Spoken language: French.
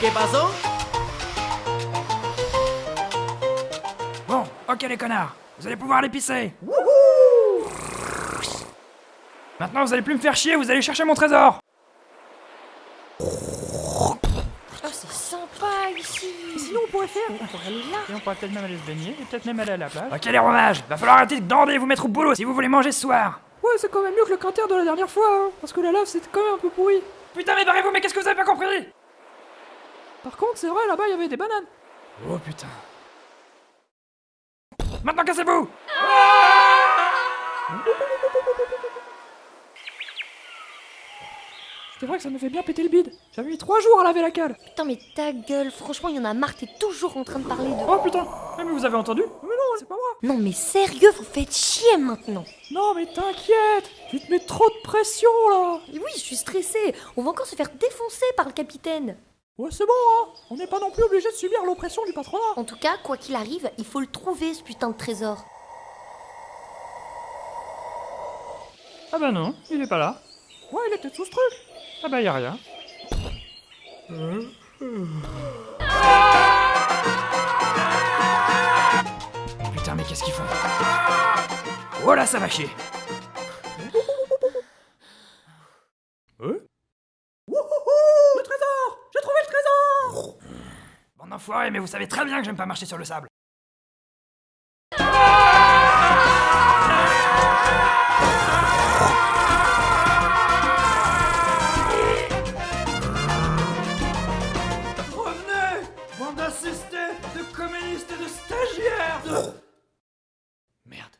qué pasó? Bon, ok les connards, vous allez pouvoir pisser. Maintenant vous allez plus me faire chier, vous allez chercher mon trésor. Oh, c'est sympa ici. Sinon, on pourrait faire. On pourrait aller là. Et on pourrait peut-être même aller se baigner, et peut-être même aller à la plage. Ok les romages, va falloir arrêter de dander et vous mettre au boulot si vous voulez manger ce soir. Ouais, c'est quand même mieux que le quinter de la dernière fois, hein, parce que la lave, c'était quand même un peu pourri. Putain mais barrez-vous, mais qu'est-ce que vous avez pas compris? Par contre, c'est vrai, là-bas, il y avait des bananes. Oh putain. Maintenant cassez-vous C'est vrai que ça me fait bien péter le bide. J'avais mis trois jours à laver la cale. Putain, mais ta gueule, franchement, il y en a marre, t'es toujours en train de parler de. Oh putain Mais vous avez entendu Mais non, c'est pas moi. Non, mais sérieux, vous faites chier maintenant. Non, mais t'inquiète. Tu te mets trop de pression, là. Et oui, je suis stressée. On va encore se faire défoncer par le capitaine. Ouais, c'est bon, hein. On n'est pas non plus obligé de subir l'oppression du patronat. En tout cas, quoi qu'il arrive, il faut le trouver, ce putain de trésor. Ah bah non, il est pas là. Ouais, il était sous ce truc. Ah bah y a rien. Putain mais qu'est-ce qu'ils font? Oh là ça va chier Un mais vous savez très bien que j'aime pas marcher sur le sable. Revenez Bande assistée de communistes et de stagiaires de... Merde.